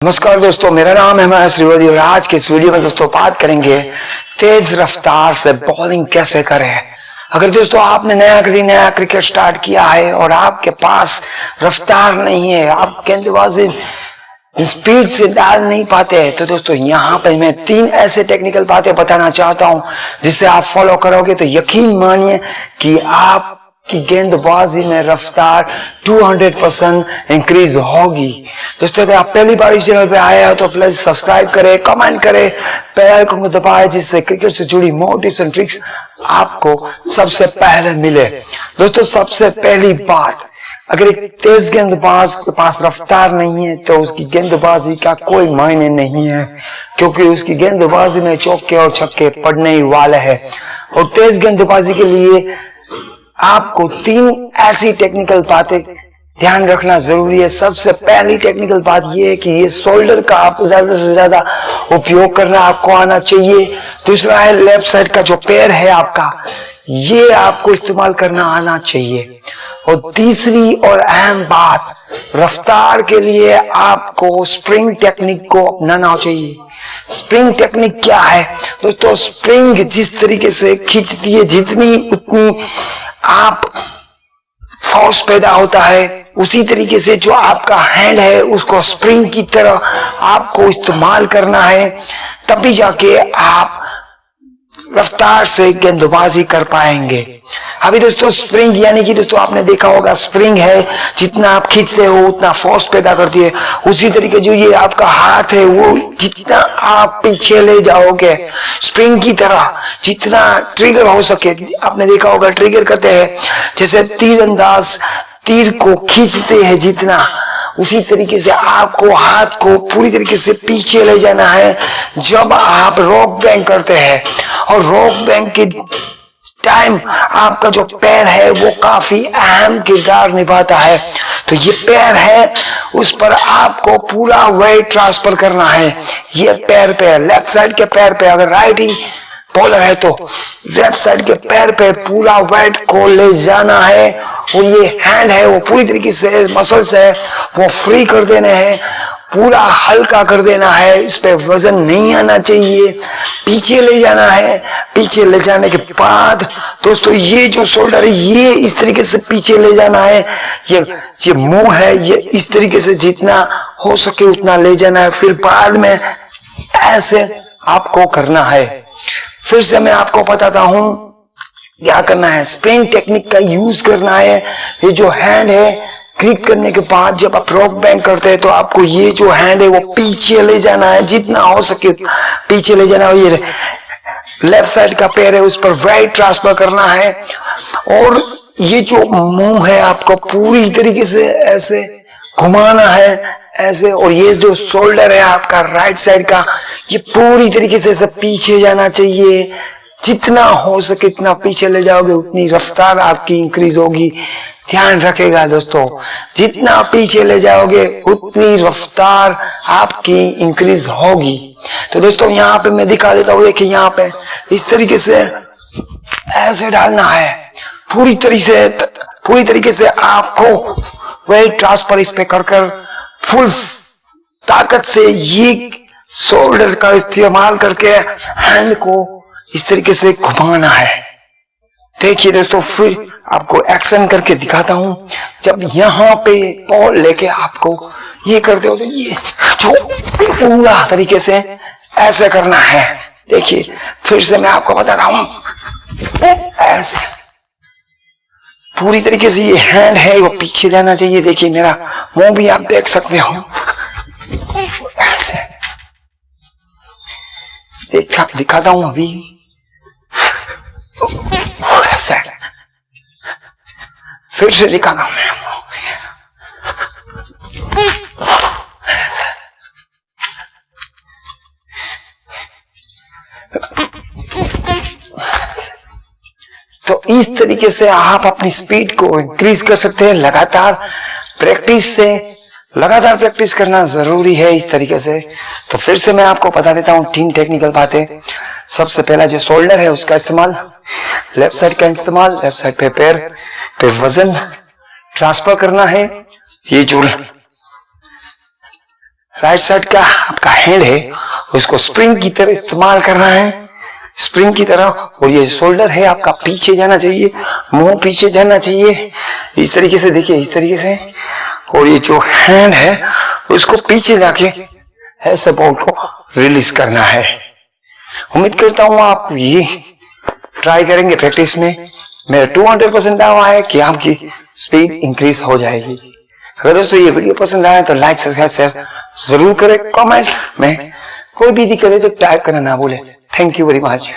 नमस्कार दोस्तों, मेरा नाम है महेश त्रिवेदी और आज के इस वीडियो में दोस्तों बात करेंगे तेज रफ्तार से बॉलिंग कैसे करें। अगर दोस्तों आपने नया कभी नया क्रिकेट स्टार्ट किया है और आपके पास रफ्तार नहीं है आप गेंदबाजी स्पीड से डाल नहीं पाते हैं तो दोस्तों यहाँ पे मैं तीन ऐसे टेक्निकल बातें बताना चाहता हूँ जिससे आप फॉलो करोगे तो यकीन मानिए कि आप की गेंदबाजी में रफ्तार 200 परसेंट इंक्रीज होगी। दोस्तों, अगर आप पहली बार इस चैनल पे आए हो तो प्लीज़ सब्सक्राइब करें कमेंट करें बेल को दबाएँ, जिससे क्रिकेट से जुड़ी मोर एंड ट्रिक्स आपको सबसे पहले मिले। दोस्तों, सबसे पहली बात, अगर एक तेज गेंदबाज के पास रफ्तार नहीं है तो उसकी गेंदबाजी का कोई मायने नहीं है, क्योंकि उसकी गेंदबाजी में चौके और छक्के पड़ने ही वाले हैं। और तेज गेंदबाजी के लिए आपको तीन ऐसी टेक्निकल बातें ध्यान रखना ज़रूरी है। सबसे पहली टेक्निकल बात यह है कि ये शोल्डर का आपको ज़्यादा से ज़्यादा उपयोग करना, आपको आना चाहिए। दूसरा है लेफ़्ट साइड का जो पैर है आपका, ये आपको इस्तेमाल करना आना चाहिए। और तीसरी और अहम बात, रफ्तार के लिए आपको स्प्रिंग टेक्निक को अपनाना चाहिए। स्प्रिंग टेक्निक क्या है? दोस्तों स्प्रिंग जिस तरीके से खींचती है, जितनी उतनी आप फोर्स पैदा होता है, उसी तरीके से जो आपका हैंड है, उसको स्प्रिंग की तरह आपको इस्तेमाल करना है, तभी जाके आप रफ्तार से गेंदबाजी कर पाएँगे। अभी दोस्तों स्प्रिंग यानी कि दोस्तों आपने देखा होगा स्प्रिंग है, जितना आप खींचते हो, उतना फोर्स पैदा करती है। उसी तरीके जो ये आपका हाथ है, वो जितना आप पीछे ले जाओगे स्प्रिंग की तरह जितना ट्रिगर हो सके, आपने देखा होगा ट्रिगर करते हैं। जैसे तीर अंदाज तीर को खींचते हैं जितना, उसी तरीके से आपको हाथ को पूरी तरीके से पीछे ले जाना है। जब आप रॉक बैंक करते हैं और रॉक बैंक के टाइम आपका जो पैर है वो काफ़ी अहम किरदार निभाता है। तो ये पैर है, उस पर आपको पूरा वेट ट्रांसफ़र करना है। ये पैर पे लेफ़्ट साइड के पैर पे अगर राइट ही बॉलर है तो लेफ़्ट साइड के पैर पे पूरा वेट को ले जाना है। और ये हैंड है, वो पूरी तरीके से मसल्स है, वो फ्री कर देने हैं। पूरा हल्का कर देना है, इस पे वज़न नहीं आना चाहिए। पीछे ले जाना है, पीछे ले जाने के बाद, दोस्तों, ये जो शोल्डर है, ये इस तरीके से पीछे ले जाना है। ये ये मुँह है, ये इस तरीके से जितना हो सके उतना ले जाना है। फिर बाद में ऐसे आपको करना है। फिर से मैं आपको बताता हूँ, क्या करना है। स्प्रिंग टेक्निक का यूज़ करना है। ये जो हैंड है क्लिक करने के बाद जब आप रॉक बैंक करते हैं तो आपको ये जो हैंड है, वो पीछे ले जाना है, जितना हो सके पीछे ले जाना है। ये लेफ़्ट साइड का पैर है, उस पर राइट ट्रांसफ़र करना है। और ये जो मुँह है, आपको पूरी तरीके से ऐसे घुमाना है, ऐसे। और ये जो शोल्डर है, आपका राइट साइड का, ये पूरी तरीके से ऐसे पीछे जाना चाहिए। जितना हो सके इतना पीछे ले जाओगे, उतनी रफ्तार आपकी इंक्रीज होगी। ध्यान रखेगा दोस्तों, जितना पीछे ले जाओगे, उतनी रफ्तार आपकी इंक्रीज होगी। तो दोस्तों, यहाँ पे मैं दिखा देता हूँ, देखिए यहाँ पे, इस तरीके से ऐसे डालना है। पूरी तरीके से, पूरी तरीके से आपको वेट ट्रांसफ़र इस पे कर कर फुल ताकत से ये शोल्डर का इस्तेमाल करके हैंड को इस तरीके से घुमाना है। देखिए दोस्तों, फिर आपको एक्शन करके दिखाता हूँ। जब यहाँ पे बॉल लेके आपको ये करते हो तो ये जो पूरा तरीके से ऐसे करना है। देखिए, फिर से मैं आपको बताता हूँ। ऐसे। पूरी तरीके से ये हैंड है, वो पीछे जाना चाहिए। देखिए मेरा मुँह भी आप देख सकते हो। ऐसे। देखा दिखाता हूँ अभी। ऐसे फिर से दिखाना मैं तो इस तरीके से आप अपनी स्पीड को इंक्रीज कर सकते हैं लगातार प्रैक्टिस से लगातार प्रैक्टिस करना ज़रूरी है इस तरीके से। तो फिर से मैं आपको बता देता हूँ तीन टेक्निकल बातें। सबसे पहला जो शोल्डर है, उसका इस्तेमाल। लेफ़्ट साइड का इस्तेमाल लेफ़्ट साइड पे पैर पे वज़न ट्रांसफ़र करना है। ये जो राइट साइड का आपका हैंड है, उसको स्प्रिंग की तरह इस्तेमाल करना है। स्प्रिंग की तरह, और ये शोल्डर है, आपका पीछे जाना चाहिए, मुँह पीछे जाना चाहिए। इस तरीके से देखिए, इस तरीके से। और ये जो हैंड है, उसको पीछे जाके ऐसे बॉल को रिलीज़ करना है। उम्मीद करता हूँ आप ये ट्राई करेंगे प्रैक्टिस में। मेरा 200 परसेंट दावा है कि आपकी स्पीड इंक्रीज हो जाएगी। अगर दोस्तों ये वीडियो पसंद आए तो लाइक सब्सक्राइब शेयर ज़रूर करें। कमेंट में कोई भी दिक्कत है तो टाइप करना ना बोले थैंक यू वेरी मच